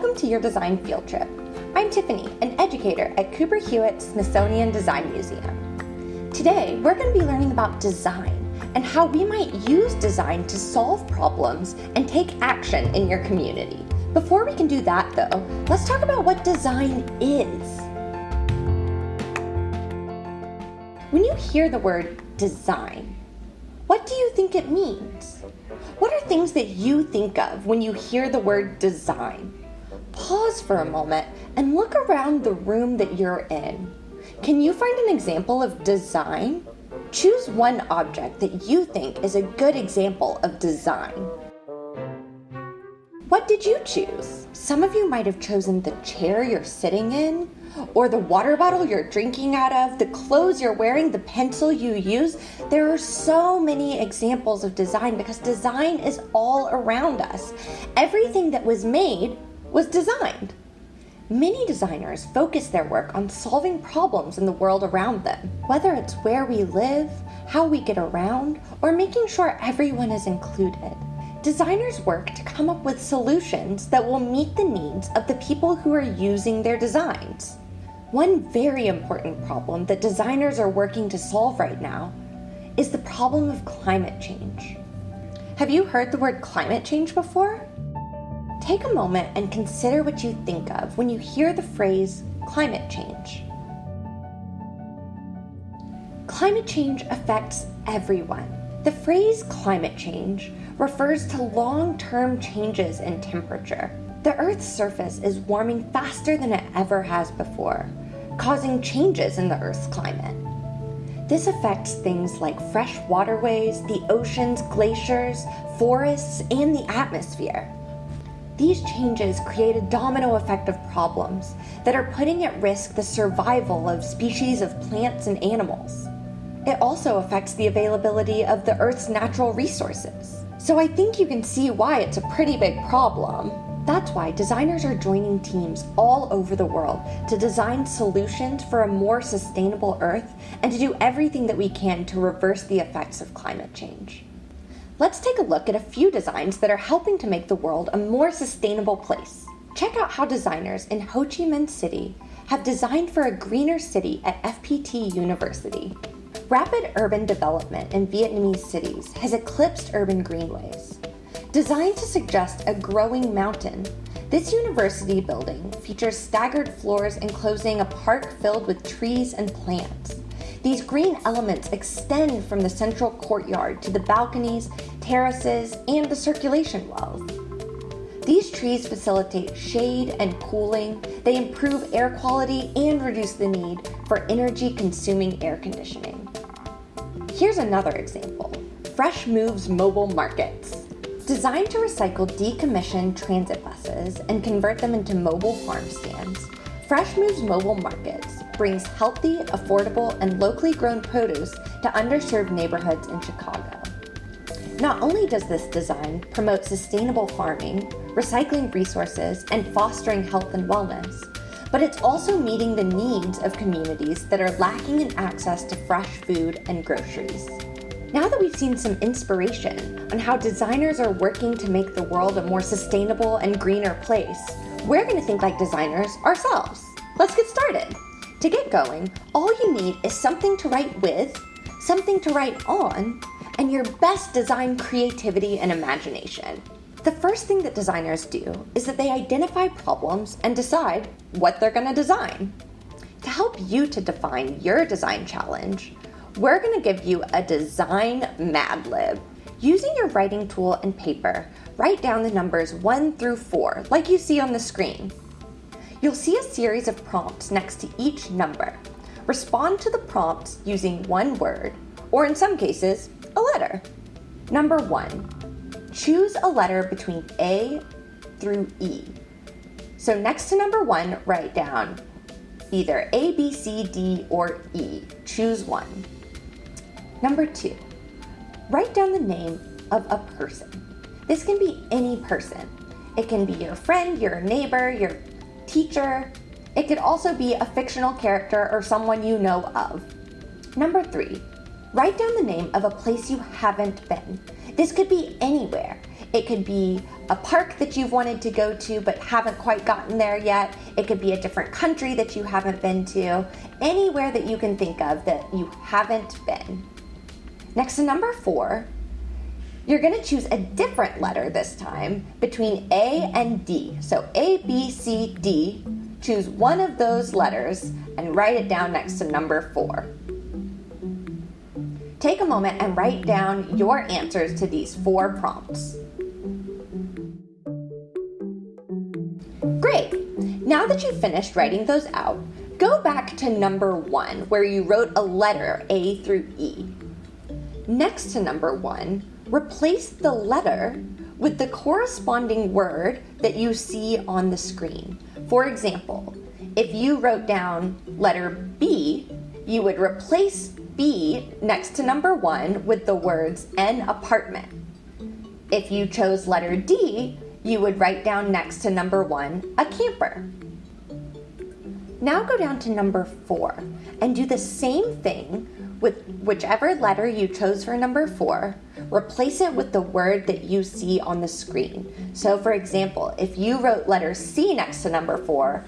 welcome to your design field trip. I'm Tiffany, an educator at Cooper Hewitt Smithsonian Design Museum. Today, we're going to be learning about design and how we might use design to solve problems and take action in your community. Before we can do that though, let's talk about what design is. When you hear the word design, what do you think it means? What are things that you think of when you hear the word design? Pause for a moment and look around the room that you're in. Can you find an example of design? Choose one object that you think is a good example of design. What did you choose? Some of you might have chosen the chair you're sitting in, or the water bottle you're drinking out of, the clothes you're wearing, the pencil you use. There are so many examples of design because design is all around us. Everything that was made was designed. Many designers focus their work on solving problems in the world around them, whether it's where we live, how we get around, or making sure everyone is included. Designers work to come up with solutions that will meet the needs of the people who are using their designs. One very important problem that designers are working to solve right now is the problem of climate change. Have you heard the word climate change before? Take a moment and consider what you think of when you hear the phrase climate change. Climate change affects everyone. The phrase climate change refers to long-term changes in temperature. The Earth's surface is warming faster than it ever has before, causing changes in the Earth's climate. This affects things like fresh waterways, the oceans, glaciers, forests, and the atmosphere. These changes create a domino effect of problems that are putting at risk the survival of species of plants and animals. It also affects the availability of the Earth's natural resources. So I think you can see why it's a pretty big problem. That's why designers are joining teams all over the world to design solutions for a more sustainable Earth and to do everything that we can to reverse the effects of climate change. Let's take a look at a few designs that are helping to make the world a more sustainable place. Check out how designers in Ho Chi Minh City have designed for a greener city at FPT University. Rapid urban development in Vietnamese cities has eclipsed urban greenways. Designed to suggest a growing mountain, this university building features staggered floors enclosing a park filled with trees and plants. These green elements extend from the central courtyard to the balconies, terraces, and the circulation wells. These trees facilitate shade and cooling, they improve air quality and reduce the need for energy-consuming air conditioning. Here's another example, Fresh Moves Mobile Markets. Designed to recycle decommissioned transit buses and convert them into mobile farm stands, Fresh Moves Mobile Markets brings healthy, affordable, and locally grown produce to underserved neighborhoods in Chicago. Not only does this design promote sustainable farming, recycling resources, and fostering health and wellness, but it's also meeting the needs of communities that are lacking in access to fresh food and groceries. Now that we've seen some inspiration on how designers are working to make the world a more sustainable and greener place, we're going to think like designers ourselves. Let's get started. To get going, all you need is something to write with, something to write on, and your best design creativity and imagination. The first thing that designers do is that they identify problems and decide what they're going to design. To help you to define your design challenge, we're going to give you a design Mad Lib. Using your writing tool and paper, write down the numbers 1 through 4, like you see on the screen. You'll see a series of prompts next to each number. Respond to the prompts using one word, or in some cases, a letter. Number 1. Choose a letter between A through E. So next to number one, write down either A, B, C, D, or E. Choose one. Number two, write down the name of a person. This can be any person. It can be your friend, your neighbor, your teacher. It could also be a fictional character or someone you know of. Number three, write down the name of a place you haven't been. This could be anywhere. It could be a park that you've wanted to go to but haven't quite gotten there yet. It could be a different country that you haven't been to. Anywhere that you can think of that you haven't been. Next to number four, you're going to choose a different letter this time between A and D. So A, B, C, D. Choose one of those letters and write it down next to number four. Take a moment and write down your answers to these four prompts. Great! Now that you've finished writing those out, go back to number one where you wrote a letter A through E. Next to number one, replace the letter with the corresponding word that you see on the screen. For example, if you wrote down letter B, you would replace B next to number one with the words an apartment. If you chose letter D, you would write down next to number one a camper. Now go down to number four and do the same thing with whichever letter you chose for number four, replace it with the word that you see on the screen. So for example, if you wrote letter C next to number four,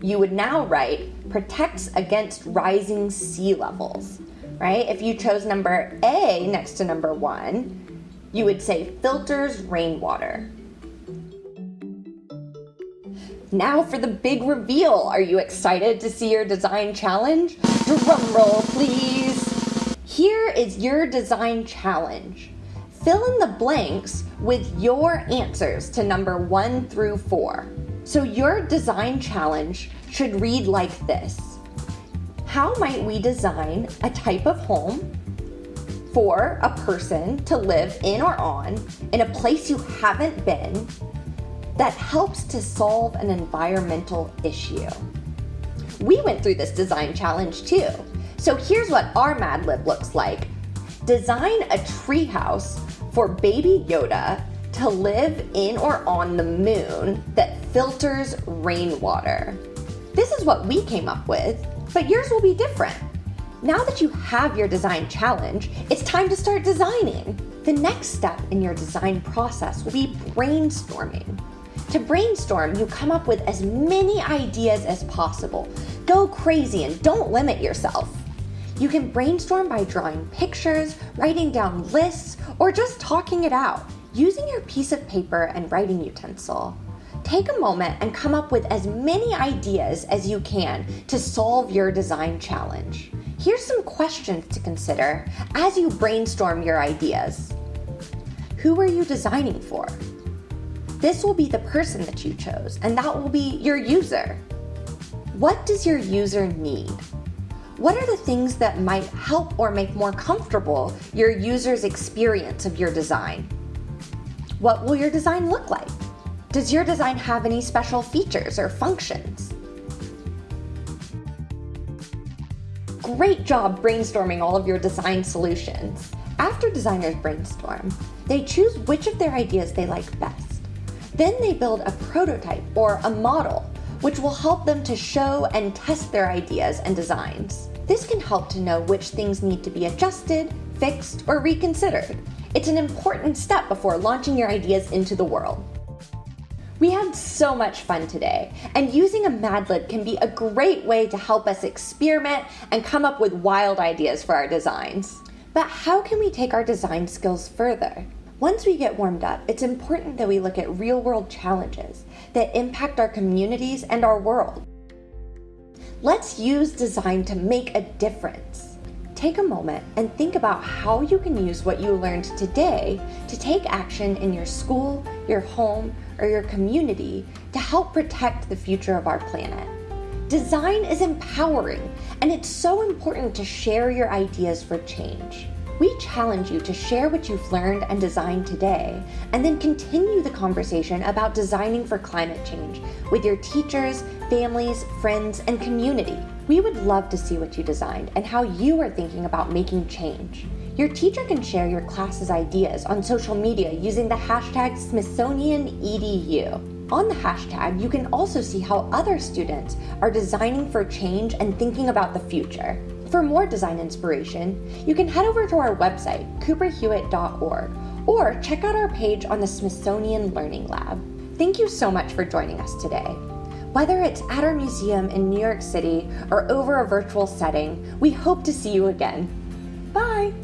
you would now write protects against rising sea levels, right? If you chose number A next to number one, you would say filters rainwater. Now for the big reveal. Are you excited to see your design challenge? Drum roll, please. Here is your design challenge. Fill in the blanks with your answers to number one through four. So your design challenge should read like this. How might we design a type of home for a person to live in or on in a place you haven't been that helps to solve an environmental issue. We went through this design challenge too. So here's what our Mad Lib looks like. Design a treehouse for baby Yoda to live in or on the moon that filters rainwater. This is what we came up with, but yours will be different. Now that you have your design challenge, it's time to start designing. The next step in your design process will be brainstorming. To brainstorm, you come up with as many ideas as possible. Go crazy and don't limit yourself. You can brainstorm by drawing pictures, writing down lists, or just talking it out. Using your piece of paper and writing utensil, take a moment and come up with as many ideas as you can to solve your design challenge. Here's some questions to consider as you brainstorm your ideas. Who are you designing for? This will be the person that you chose, and that will be your user. What does your user need? What are the things that might help or make more comfortable your user's experience of your design? What will your design look like? Does your design have any special features or functions? Great job brainstorming all of your design solutions. After designers brainstorm, they choose which of their ideas they like best. Then they build a prototype or a model, which will help them to show and test their ideas and designs. This can help to know which things need to be adjusted, fixed, or reconsidered. It's an important step before launching your ideas into the world. We had so much fun today, and using a Mad Lib can be a great way to help us experiment and come up with wild ideas for our designs. But how can we take our design skills further? Once we get warmed up, it's important that we look at real world challenges that impact our communities and our world. Let's use design to make a difference. Take a moment and think about how you can use what you learned today to take action in your school, your home, or your community to help protect the future of our planet. Design is empowering, and it's so important to share your ideas for change. We challenge you to share what you've learned and designed today, and then continue the conversation about designing for climate change with your teachers, families, friends, and community. We would love to see what you designed and how you are thinking about making change. Your teacher can share your class's ideas on social media using the hashtag SmithsonianEDU. On the hashtag, you can also see how other students are designing for change and thinking about the future. For more design inspiration, you can head over to our website, cooperhewitt.org, or check out our page on the Smithsonian Learning Lab. Thank you so much for joining us today. Whether it's at our museum in New York City or over a virtual setting, we hope to see you again. Bye!